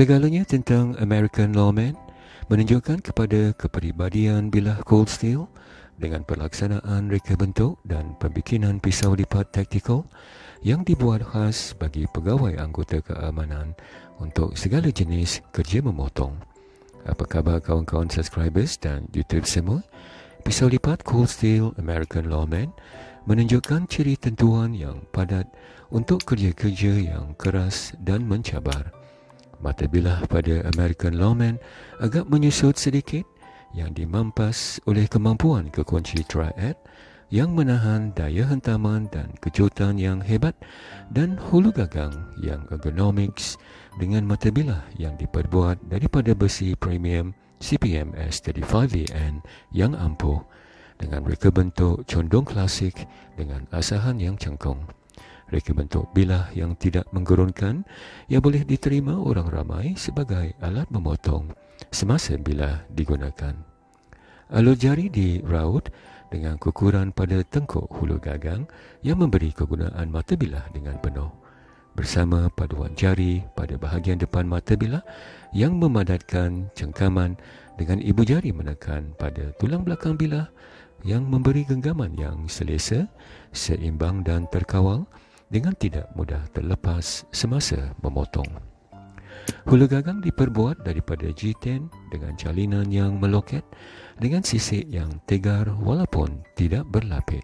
Segalanya tentang American Lawman menunjukkan kepada kepribadian bilah Cold Steel dengan pelaksanaan reka bentuk dan pembikinan pisau lipat taktikal yang dibuat khas bagi pegawai anggota keamanan untuk segala jenis kerja memotong. Apa khabar kawan-kawan subscribers dan YouTube semua? Pisau lipat Cold Steel American Lawman menunjukkan ciri tentuan yang padat untuk kerja-kerja yang keras dan mencabar. Mata bilah pada American Lawman agak menyusut sedikit yang dimampas oleh kemampuan kekunci triad yang menahan daya hentaman dan kejutan yang hebat dan hulu gagang yang ergonomics dengan mata bilah yang diperbuat daripada besi premium CPM S35VN yang ampuh dengan reka bentuk condong klasik dengan asahan yang cengkung reka bentuk bilah yang tidak menggurunkan yang boleh diterima orang ramai sebagai alat memotong semasa bilah digunakan. Alur jari diraut dengan kukuran pada tengkuk hulu gagang yang memberi kegunaan mata bilah dengan penuh. Bersama paduan jari pada bahagian depan mata bilah yang memadatkan cengkaman dengan ibu jari menekan pada tulang belakang bilah yang memberi genggaman yang selesa, seimbang dan terkawal dengan tidak mudah terlepas semasa memotong. Hulu gagang diperbuat daripada G10 dengan jalinan yang meloket dengan sisik yang tegar walaupun tidak berlapik.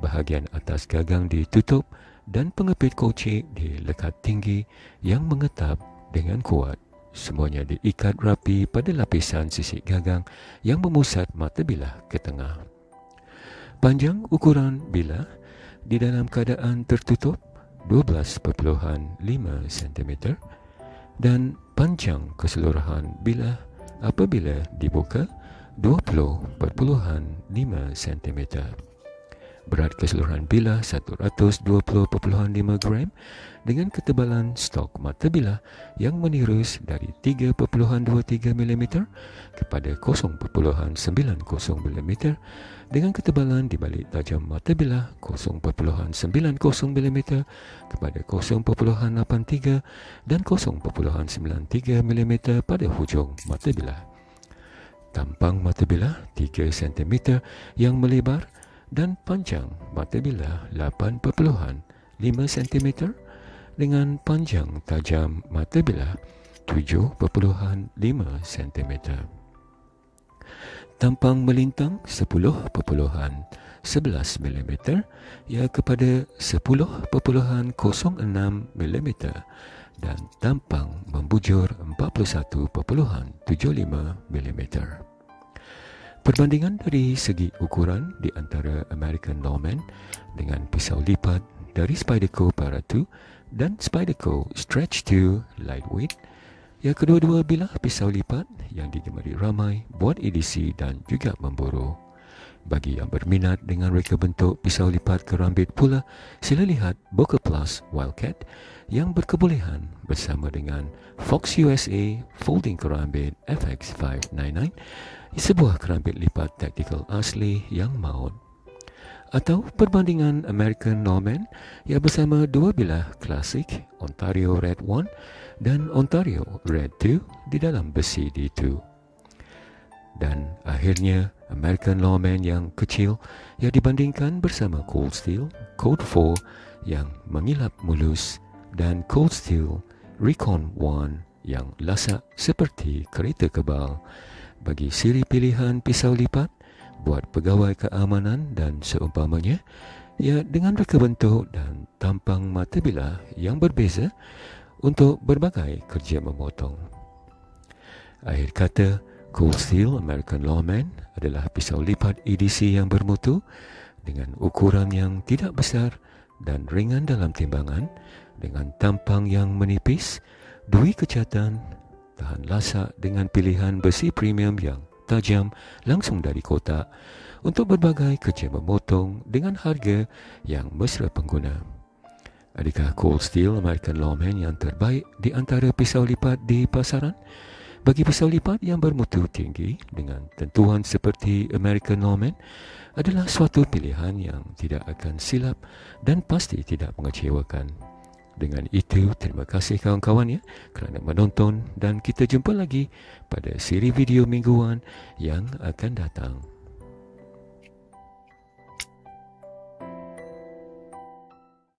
Bahagian atas gagang ditutup dan pengepit kocik dilekat tinggi yang mengetap dengan kuat. Semuanya diikat rapi pada lapisan sisik gagang yang memusat mata bilah ke tengah. Panjang ukuran bilah di dalam keadaan tertutup 12.5 cm dan panjang keseluruhan bilah apabila dibuka 20.5 cm. Berat keseluruhan bilah 120.5 gram dengan ketebalan stok mata bilah yang menirus dari 3.23 mm kepada 0.90 mm dengan ketebalan di balik tajam mata bilah 0.90 mm kepada 0.83 dan 0.93 mm pada hujung mata bilah. Tampang mata bilah 3 cm yang melebar dan panjang mata bilah 8.5 cm dengan panjang tajam mata bilah 7.5 cm tampang melintang 10.11 mm ya kepada 10.06 mm dan tampang membujur 41.75 mm. Perbandingan dari segi ukuran di antara American Lawman dengan pisau lipat dari Spyderco Para 2 dan Spyderco Stretch 2 Lightweight Ya kedua-dua bilah pisau lipat yang digemari ramai buat edisi dan juga memburu. Bagi yang berminat dengan reka bentuk pisau lipat kerambit pula, sila lihat Boca Plus Wildcat yang berkebolehan bersama dengan Fox USA Folding Kerambit FX599, sebuah kerambit lipat taktikal asli yang maut atau perbandingan American Norman yang bersama dua bilah klasik Ontario Red 1 dan Ontario Red 2 di dalam besi D2. Dan akhirnya American Lawman yang kecil yang dibandingkan bersama Cold Steel Code 4 yang mengilap mulus dan Cold Steel Recon 1 yang lasak seperti kereta kebal bagi siri pilihan pisau lipat buat pegawai keamanan dan seumpamanya ya dengan reka bentuk dan tampang mata bilah yang berbeza untuk berbagai kerja memotong. Akhir kata, Cold Steel American Lawman adalah pisau lipat edisi yang bermutu dengan ukuran yang tidak besar dan ringan dalam timbangan dengan tampang yang menipis, dui kecatan, tahan lasak dengan pilihan besi premium yang tajam langsung dari kotak untuk berbagai kerja memotong dengan harga yang mesra pengguna. Adakah Cold Steel American Lawman yang terbaik di antara pisau lipat di pasaran? Bagi pisau lipat yang bermutu tinggi dengan tentuan seperti American Lawman adalah suatu pilihan yang tidak akan silap dan pasti tidak mengecewakan. Dengan itu, terima kasih kawan-kawan ya kerana menonton dan kita jumpa lagi pada siri video mingguan yang akan datang.